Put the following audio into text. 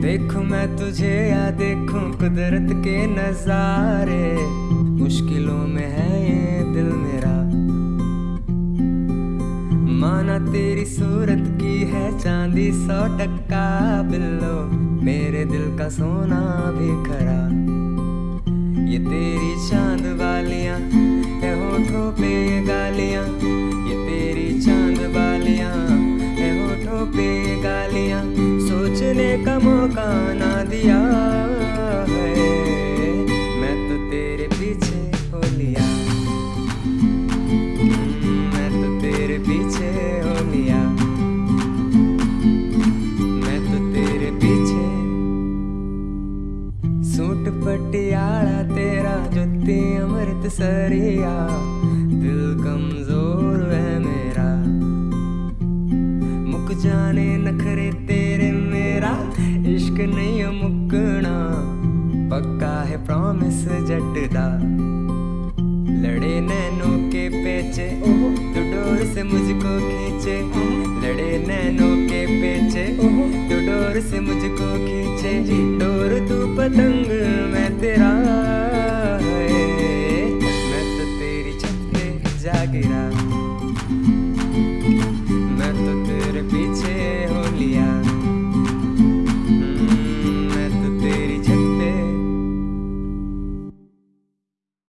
देखूँ मैं तुझे या देखूँ कुदरत के नजारे। मुश्किलों में है ये दिल मेरा। माना तेरी सूरत की है चांदी सौ टक्का बिल्लो। मेरे दिल का सोना भी खरा। ये तेरी चाँद वालियाँ है होठों पे ये गालियाँ, ये तेरी चाँद वालियाँ है होठों पे ये गालियाँ, सोचने का मौका ना दिया। सूट पटियाला तेरा जुत्ती अमृत सरिया दिल कमज़ोर है मेरा। मुक जाने नखरे तेरे मेरा। इश्क नहीं मुकना। पक्का है प्रॉमिस जटदा लड़े नैनों के पेचे। डोर से मुझको खींचे। लड़े नैनों के पेचे। डोर से मुझको खींचे। डोर तू पतंग seguirá